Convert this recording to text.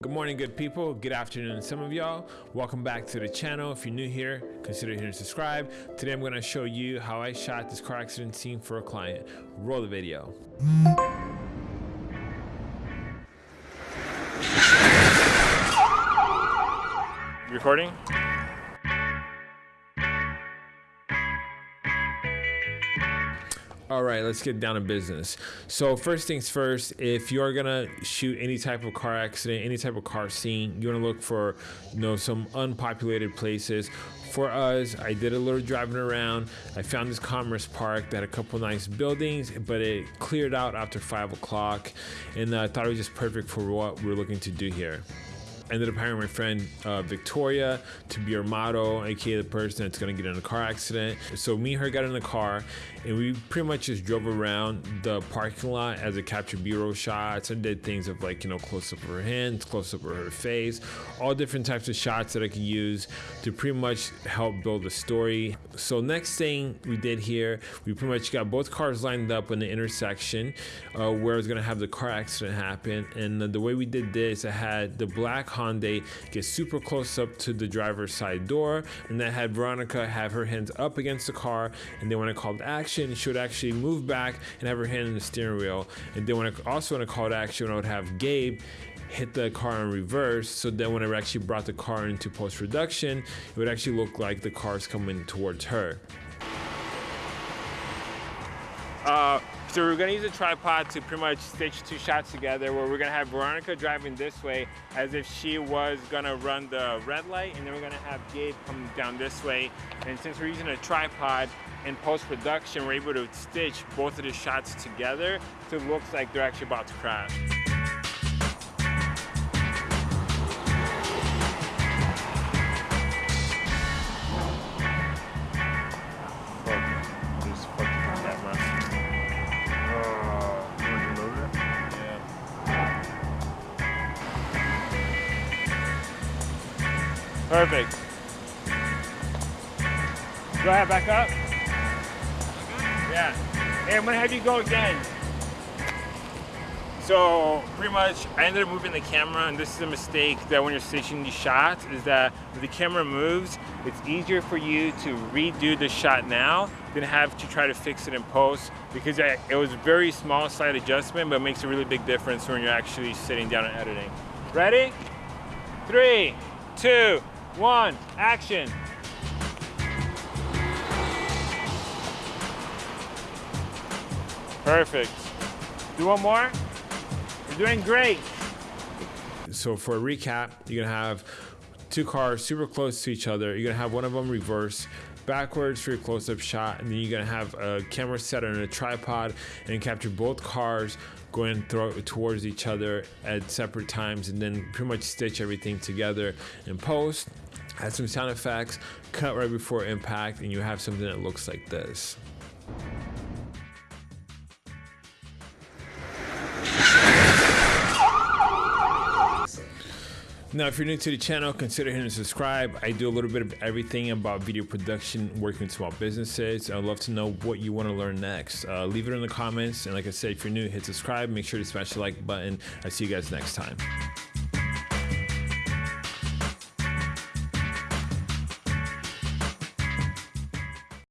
Good morning, good people. Good afternoon, some of y'all. Welcome back to the channel. If you're new here, consider hitting subscribe. Today, I'm going to show you how I shot this car accident scene for a client. Roll the video. Recording? All right, let's get down to business. So first things first, if you're gonna shoot any type of car accident, any type of car scene, you wanna look for, you know, some unpopulated places. For us, I did a little driving around. I found this Commerce Park that had a couple nice buildings, but it cleared out after five o'clock, and I thought it was just perfect for what we're looking to do here ended up hiring my friend uh, Victoria to be our model, aka the person that's gonna get in a car accident. So me and her got in the car, and we pretty much just drove around the parking lot as a captured B-roll shots and did things of like you know close up of her hands, close up of her face, all different types of shots that I could use to pretty much help build a story. So next thing we did here, we pretty much got both cars lined up in the intersection uh, where I was gonna have the car accident happen, and the way we did this, I had the black Hyundai get super close up to the driver's side door, and that had Veronica have her hands up against the car, and then when I called action, she would actually move back and have her hand in the steering wheel. And then when I also when I called action, I would have Gabe hit the car in reverse. So then when I actually brought the car into post production, it would actually look like the car's coming towards her. Uh, so we're gonna use a tripod to pretty much stitch two shots together where we're gonna have Veronica driving this way as if she was gonna run the red light and then we're gonna have Gabe come down this way. And since we're using a tripod in post-production, we're able to stitch both of the shots together so it looks like they're actually about to crash. Perfect. Go ahead, back up. Yeah. Hey, I'm gonna have you go again. So pretty much I ended up moving the camera and this is a mistake that when you're stitching these shots is that if the camera moves, it's easier for you to redo the shot now than have to try to fix it in post because it was a very small slight adjustment but it makes a really big difference when you're actually sitting down and editing. Ready? Three, two, one, action. Perfect. Do one more. You're doing great. So for a recap, you're gonna have two cars super close to each other. You're gonna have one of them reverse backwards for your close-up shot and then you're gonna have a camera set on a tripod and capture both cars going towards each other at separate times and then pretty much stitch everything together in post. Add some sound effects cut right before impact and you have something that looks like this Now, if you're new to the channel, consider hitting subscribe. I do a little bit of everything about video production, working with small businesses. I'd love to know what you want to learn next. Uh, leave it in the comments. And like I said, if you're new, hit subscribe. Make sure to smash the like button. I'll see you guys next time.